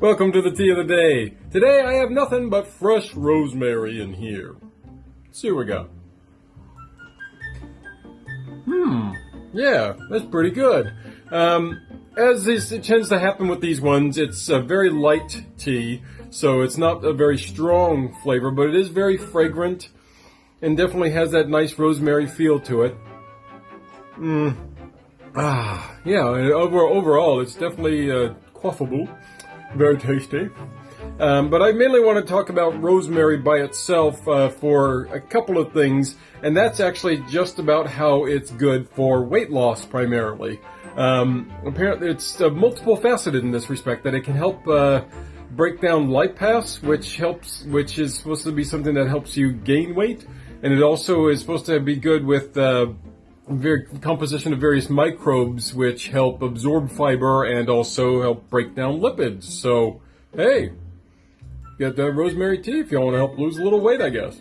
Welcome to the tea of the day. Today I have nothing but fresh rosemary in here. Let's see what we got. Hmm. Yeah, that's pretty good. Um, as is, it tends to happen with these ones, it's a very light tea, so it's not a very strong flavor, but it is very fragrant and definitely has that nice rosemary feel to it. Mmm. Ah, yeah, over, overall, it's definitely uh, quaffable. Very tasty. Um, but I mainly want to talk about rosemary by itself uh, for a couple of things, and that's actually just about how it's good for weight loss primarily. Um, apparently, it's uh, multiple faceted in this respect that it can help uh, break down lipase, which helps, which is supposed to be something that helps you gain weight, and it also is supposed to be good with uh, composition of various microbes which help absorb fiber and also help break down lipids. So, hey, get the rosemary tea if you want to help lose a little weight, I guess.